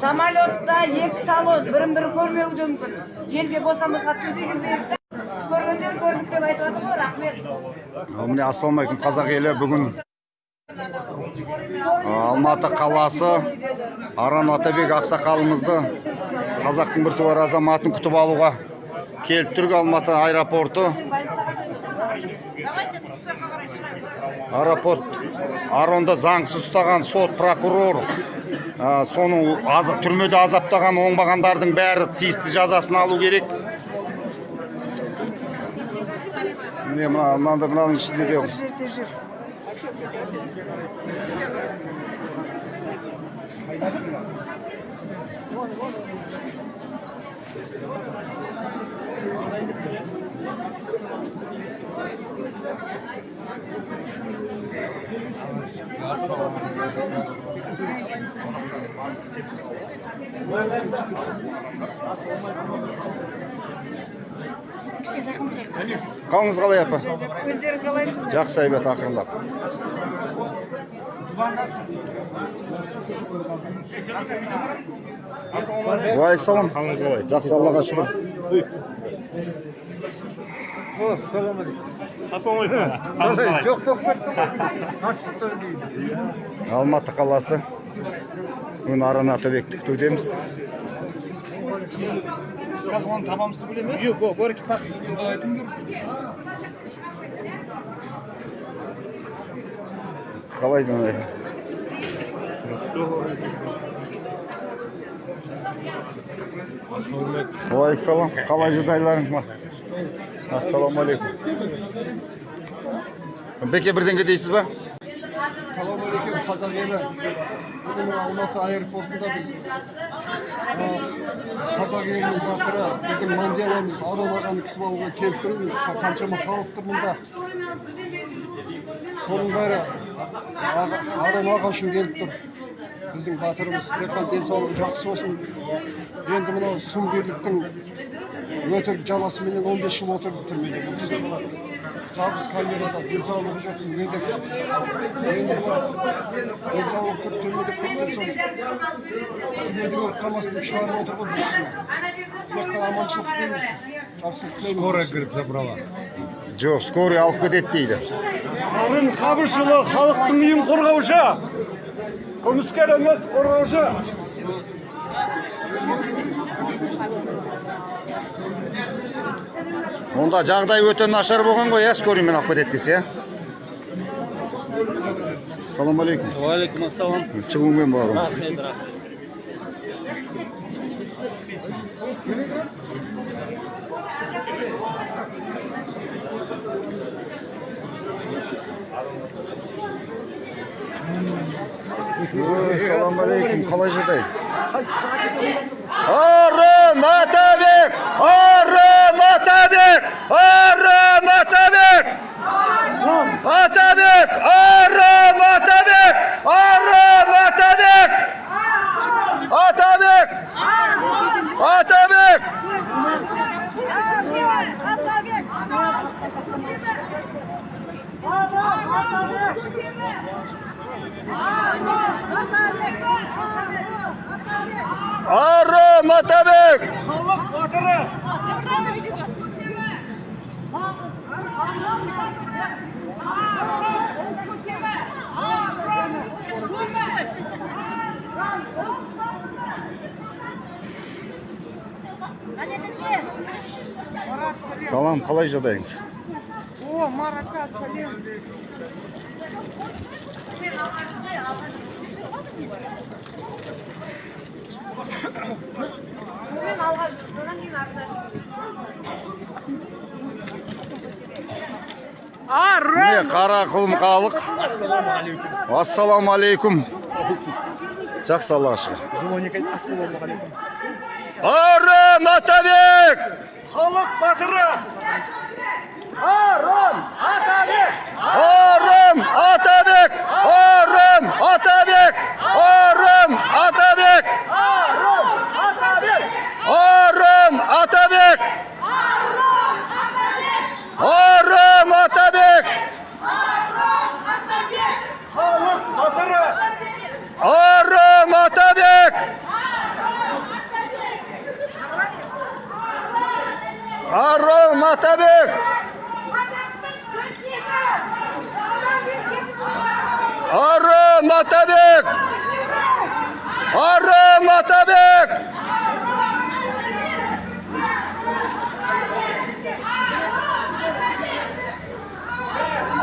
самолетта екі салон. Бірін бірі көрмеуі де мүмкін. Елге босамыз хат көргендер көрдік деп айтып жатыр ғой рахмет. Міне ассалаумағалейкум қазақ елі бүгін алматы қаласы аран атабек ақсақалымызды қазақтың біртуар азаматын күтіп алуға келіп тұрық алматы аэропорты. Аэропорт аронда заңсыз ұстаған сот прокурор. Ә, соның азық түрмеде азаптаған оңбағандардың бәрі тиісті жазасын алу керек. Міне мына мынада мынаның ішінде де қалыңыз қалай апа? Өздері қалайсыз жақсы әйбет ақырындап. Уағалейкум қалыңыз қалай? Жақсы аллаға шүкір. Жоқ болып кетті ғой. Алматы қаласы. Бүгін аран атабекті күтудеміз қалай мындай уағалейкум қалай жағдайларың ассалаумағалейкум беке бірдеңе дейсіз ба? Салам алейкум қазақ елі. Бүгін Алматы аэропортында біз қазақ елінің батыры біздің мандиаламыз арон ағаны күтіп алуға келіп тұрмыз. Қаншама халық тұр мұнда. Соның бәрі арон аға үшін келіп тұр. Біздің батырымыз тек қана денсаулығы жақсы болсын. Енді мынау сұм биліктің өтірік жаласыменен 15 жыл отырды түрмеде. Жалғыз камерада денсаулығы жоқ не деп енді мына денсаулығы тұрып түрмеде кеткен соң түрмеден өліп қалмасын деп шығарып отыр ғой бұл жақта аманшылық тілейміз жақсылық тілейміз Скорая, говорит, забрала. жоқ скорый алып кетеді дейді Арын Қабышұлы халықтың үйін қорғаушы. Қылмыскер емес қорғаушы. Онда жағдай өте нашар болған ғой иә скорыймен алып кетеді десе иә? Ассалаумағалейкум Уалейкум ассалам. шығуыңмен бауырым. Рахмет, рахмет. ассалаумағалейкум қалай жағдай арын атабек арын атабек арын атабек атабек арын атабек арын атабек атабек атабек арын атабек Халық батыры. Салам қалай жағдайыңыз о марака сәлем мен алға содан кейін міне қарақұлым халық ассалаумағалейкум жақсы аллаға шүкір. Арын атабек Халық батыры. арын атабек арын атабек арын атабек арын атабек арын атабек Халық батыры. арын атабек Arun Atabek! Arun Atabek! Arun Atabek!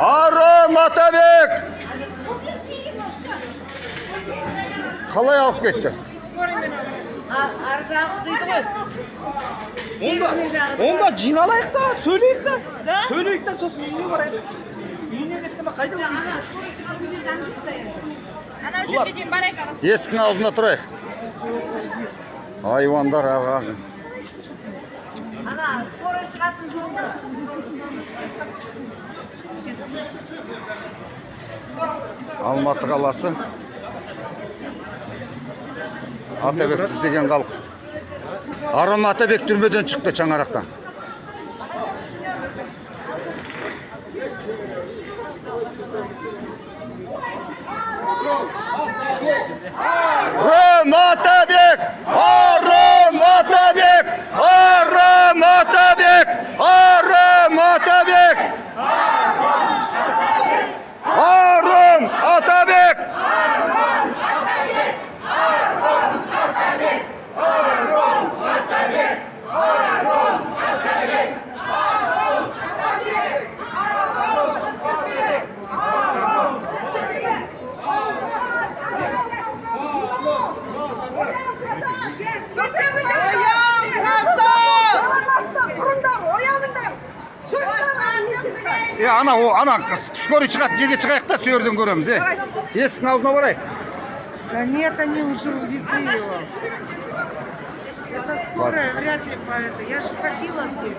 Arun Atabek! Қалай алып кетті? ар жағы дейді ғой жағы онда жиналайық та сөйлейік та сөйлейік та сосын үйіне барайық үйіне кетті ма қайда ана жерге дейін барайық аға. Есіктің аузына тұрайық. Айвандар аға. ана скорый шығатын жолда Алматы қаласы. Атабек іздеген халық. Арон Атабек түрмеден шықты Шаңарақтан. Арон Е, ана, о, ана, скорый шығатын жерге шығайық та, сол жерден көреміз, е. Есіктің аузына барайық. Да нет, они уже увезли его. Это скорая вряд ли по это. Я же ходила здесь.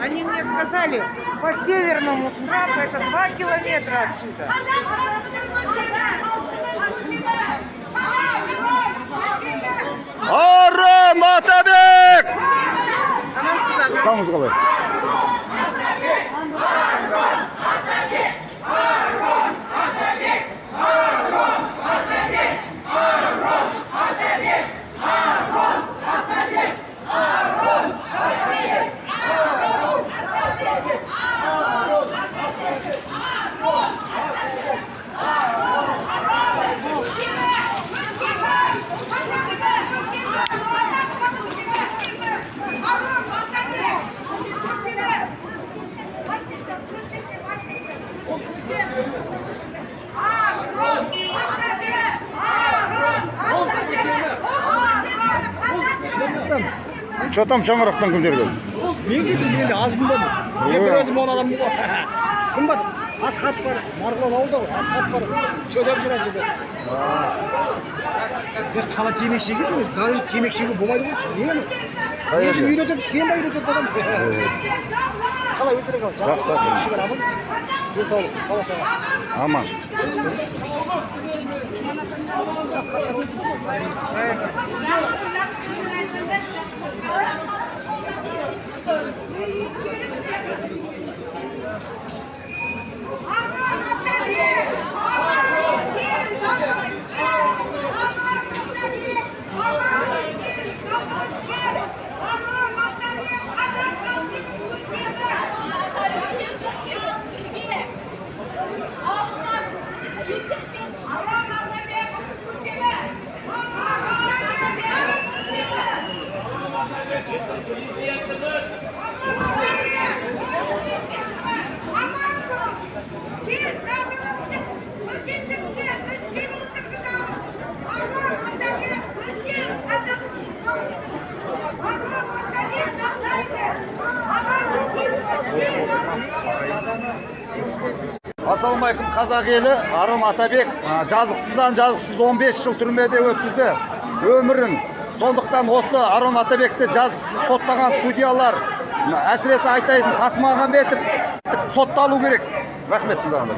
Они мне сказали, по северному штрафу это два километра отсюда. Арон Атабек! Қалыңыз қалай? Что там шаңырақтан кімдер келді? мен келдім мен азмын ба мен бір өзім он адаммын ғой кім бар асхат бар марғұлан ауылда ғой асхат бар чөдеп жүр ана жерде сен қала темекі шегесің даже темекі шегу болмайды ғой не Қай өзің жерде? үйретеді сен ба үйретеді адам қалай өтірік ал Жақсы. денсаулық бала шаға Аман. All right. Ассалаумағалейкум қазақ елі арон атабек жазықсыздан жазықсыз 15 жыл түрмеде өткізді. Өмірін сондықтан осы арон атабекті жазықсыз соттаған судьялар әсіресе айтайын тасмағамбетов сотталу керек. Рахмет тыңдағандар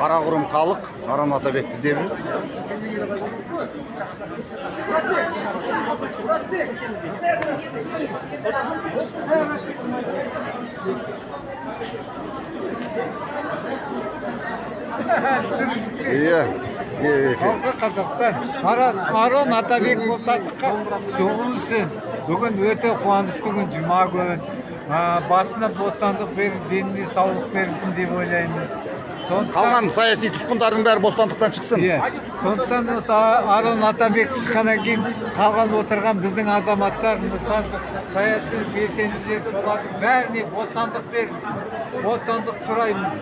қарақұрым халық арон атабекті іздеп жүр иә иә Халқы Қазақстан Арон, Арон Атабек Бостандыққа соғылсын. Бүгін өте қуанышты күн, жұма күн. Басына бостандық беріп, деніне саулық берсін деп ойлаймын. Қалған саяси тұтқындардың бәрі бостандықтан шықсын Иә, сондықтан осы Арон Атабек шыққаннан кейін қалған отырған біздің азаматтар, саяси белсенділер солардың бәріне бостандық беріңіз. Бостандық сұраймын.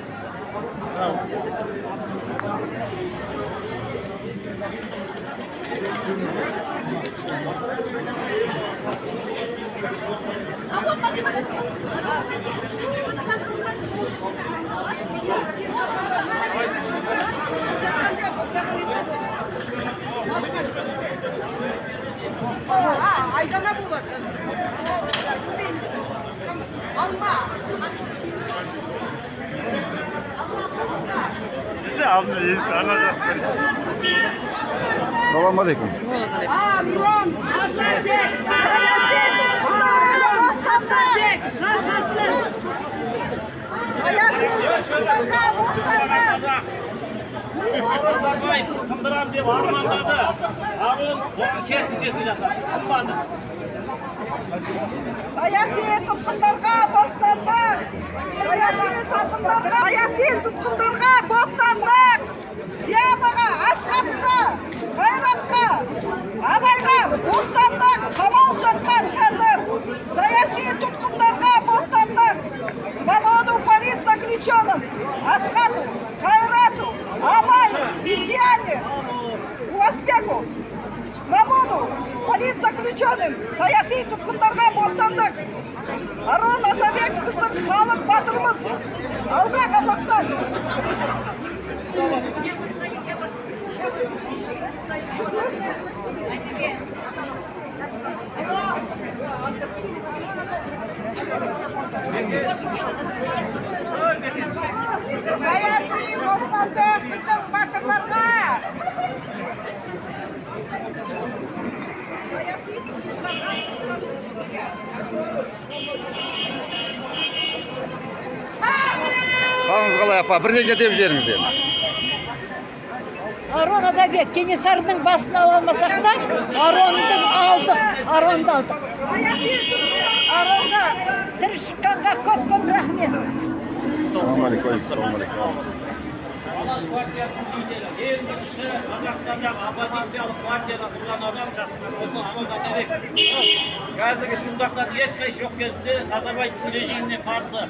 Айдана болады алма салам алейкум Арон Бармай сындырам деп армандады Саяси тұтқындарға бостандық! Саяси тұтқындарға саяси бостандық Қайратқа, Абайға бостандық! Қамалып жатқан қазір саяси тұтқындарға бостандық! Свободу политзаключенным! Асхату, Қайрату, Абаю, Витяне, Уаспеку! Свободу политзаключенным, саяси тұтқындарға бостандық. Арон Атабек біздің халық батырымыз. Алға Қазақстан! Саяси бостандық біздің батырларға! Саяси тұтқындарға қалыңыз қалай апа бірдеңе деп жіберіңіз енді Арон Адабек Кенесарының басын ала алмасақ та Аронды алдық, Аронды алдық. Аронға тірі шыққанға көп көп рахмет. ассалаумағалейкум ассалаумағалейкум алаш партиясының лидері ең бірінші қазақстандағы оппозициялық партияда тұрған адам осы арон атабек қазіргі шундақтар ешқайсы жоқ кезінде назарбаевтың режиміне қарсы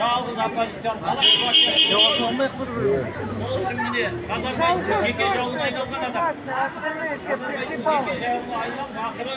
жалғыз оппозициялық партиясы сол үшін міне назарбаевтың жеке жауына айналған адам. Жеке жауына айналып ақыры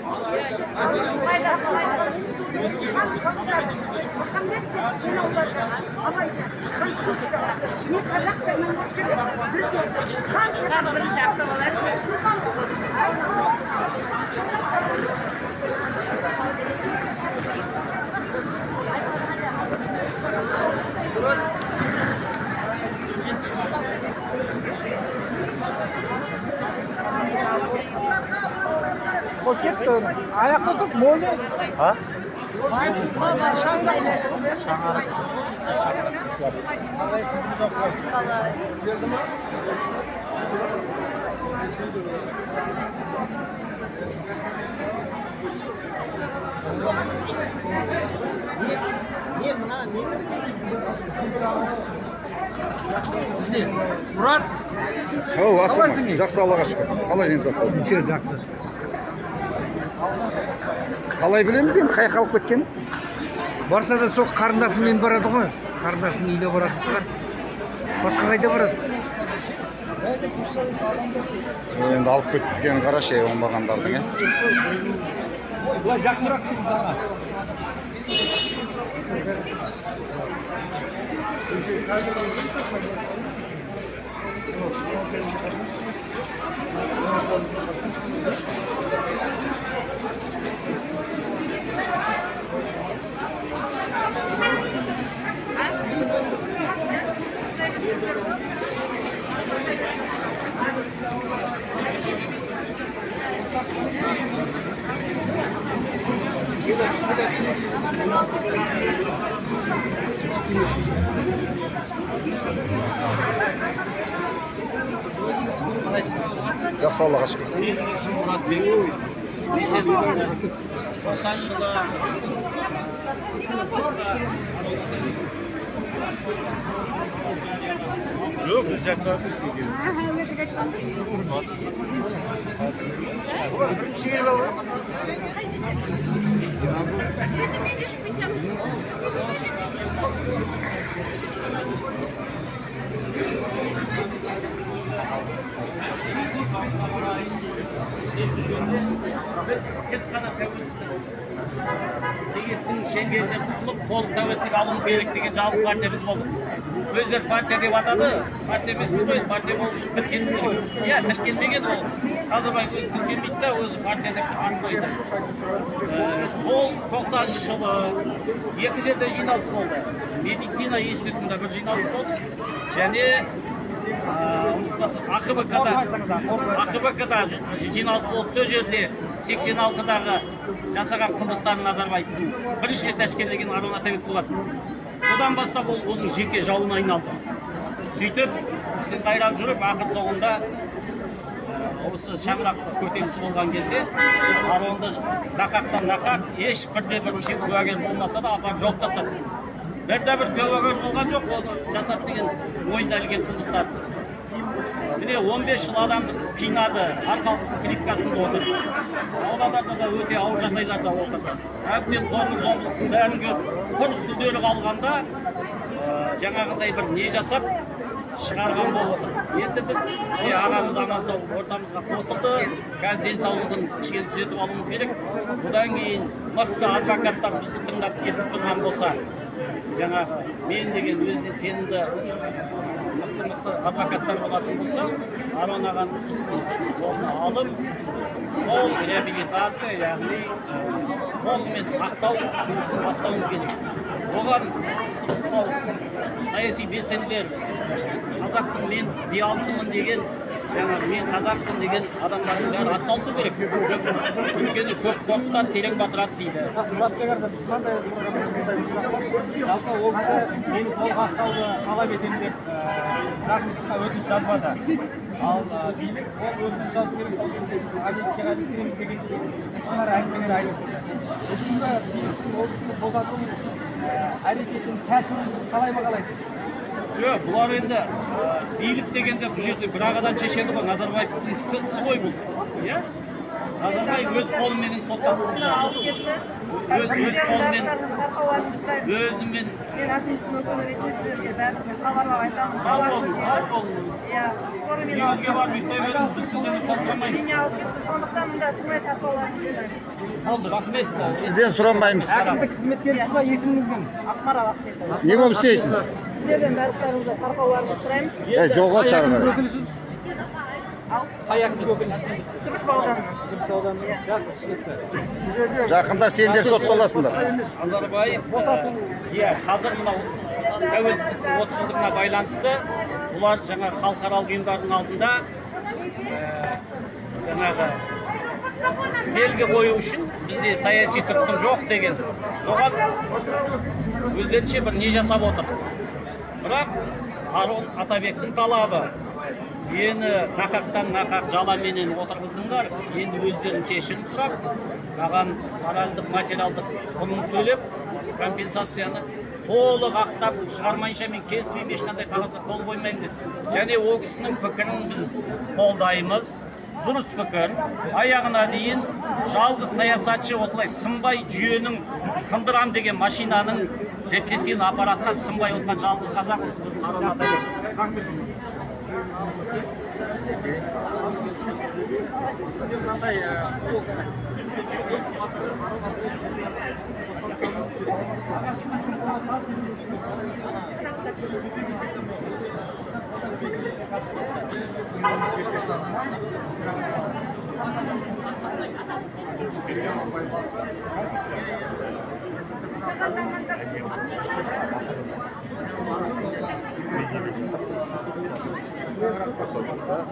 зымиянды есін салып тұрып ақыры отырдым да бірақ аңғардай жақ О, кетті оны. Аяқта тұрып, мойны. ей? жақсы аллаға шүкір қалай денсаулық жақсы қалай білеміз енді қай қалып кеткен барса да сол қарындасымен барады ғой. Қарындасының үйіне баратын шығар. Басқа қайда барады? Енді алып кеткенін қарашы ей оңбағандардың иә былай жақынырақ келсін аға? saçla. Yok, sıcaklar gidiyor. Thank you. Yakta. тек қана тәуелсіздік кеңестің шеңберінен құтылып толық тәуелсіздік алуымыз керек деген жалғыз партия біз болдық өздері партия деп атады партия емеспіз ғой партия болу үшін тіркелу керек иә тіркелмеген ол назарбаев өзі тіркелмейді да өзі партия деп ат сол тоқсаныншы жылы екі жерде жиналыс болды медицина институтында бір жиналыс болды және ақбк-да ақбк-да жиналыс болды сол жерде сексен алтыдағы жасаған қылмыстарын назарбаевтың бірінші рет әшкерелеген арон атабек болады содан бастап ол оның жеке жауына айналды. Сөйтіп ісін қайрап жүріп ақыр соңында осы шаңырақ көтерілісі болған кезде аронды нақақтан нақақ ешбір де бір куәгер болмаса да апарып жауып тастады. Бір де бір куәгер болған жоқ ол жасап деген мойнына ілген қылмыстар міне 15 жыл адамды қинады арқалық клиникасында отыр аулаларда да өте ауыр жағдайларда отырды әбден зорлық зомбылықтың бәрін көріп құр сүлдері қалғанда жаңағындай бір не жасап шығарған болып отыр енді біз міне ағамыз аман сау ортамызға қосылды қазір денсаулығын кішкене түзетіп алуымыз керек бұдан кейін мықты адвокаттар бізді тыңдап естіп тұрған болса жаңағы мен деген өзіне сенімді мықты мықты адвокаттар болатын болса арон ағаның қолына алып қол реабилитация яғни толығымен ақтау жұмысын бастауымыз керек. Оған саяси белсенділер қазақтың мен зиялысымын деген жаңағы мен қазақпын деген адамдардың бәрі атсалысу керек. Өйткені көп қорқытады терең батырады дейді. Жалпы ол кісі мені ақтауды талап етемін деп рақымшылыққа өтініш жазбады. Ал билік ол өтініш жазу керек сол амнистияға кіреміз деген іс шара әңгімелер айтып осында биліктің ол кісіні босату әрекетін тәсілін сіз қалай бағалайсыз? Жоқ бұлар енді билік дегенде бұл жерде бір ақ адам шешеді ғой назарбаевтың ісі ғой бұл. Иә? Назарбаев өз қолыменен соттады өз өз қолымен өзімен мен әкімдіктің өкілі ретінде сіздерге бәрімізге хабарлап айтамыз сау болыңыз сау болыңыз иә скорый мені үйіңізге барып ұйықтай беріңіз біз сіздерді тапсырмаймыз мені алып кетті сондықтан мында тыңдай тартпауларыңызды болды рахмет сізден сұрамаймыз әкімдік қызметкерісіз ба есіміңіз кім ақмарал ақсетова не болып істейсіз сіздерден барлықтарыңызды тарқауларыңызды сұраймыз шығарыңыз әкімдік өкілісіз дұрыс ауданынан дұрыс ауданы жақсы түсінікті жақында сендер сотталасыңдар назарбаев босату иә қазір мынау тәуелсіздіктің отыз жылдығына байланысты бұлар жаңағы халықаралық ұйымдардың алдында жаңағы белгі қою үшін бізде саяси тұтқын жоқ деген соған өздерінше бір не жасап отыр. Бірақ арон атабектің талабы мені тақақтан нақақ жаламенен отырғыздыңдар. Енді өздерің кешірім сұрап маған моральдық материалдық құнын төлеп компенсацияны толық ақтап шығармайынша мен келіспеймін ешқандай қағазға қол қоймаймын деді және ол кісінің пікірін біз қолдаймыз. Дұрыс пікір. Аяғына дейін жалғыз саясатшы осылай сынбай жүйенің сындырам деген машинаның репрессивный аппаратына сынбай отырған жалғыз қазақпыз біздің арон атабек